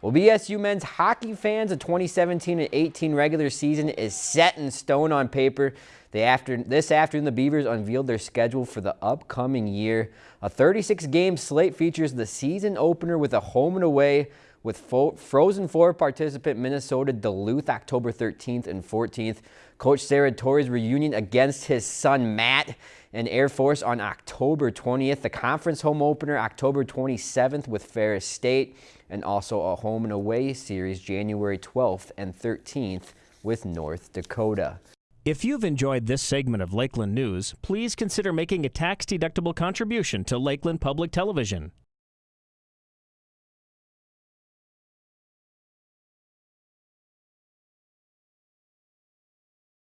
Well, BSU men's hockey fans, the 2017 and 18 regular season is set in stone on paper. They after, this afternoon, the Beavers unveiled their schedule for the upcoming year. A 36-game slate features the season opener with a home and away with Frozen Four participant Minnesota Duluth October 13th and 14th. Coach Serratore's reunion against his son Matt and Air Force on October 20th. The conference home opener October 27th with Ferris State and also a home and away series January 12th and 13th with North Dakota. If you've enjoyed this segment of Lakeland News, please consider making a tax-deductible contribution to Lakeland Public Television.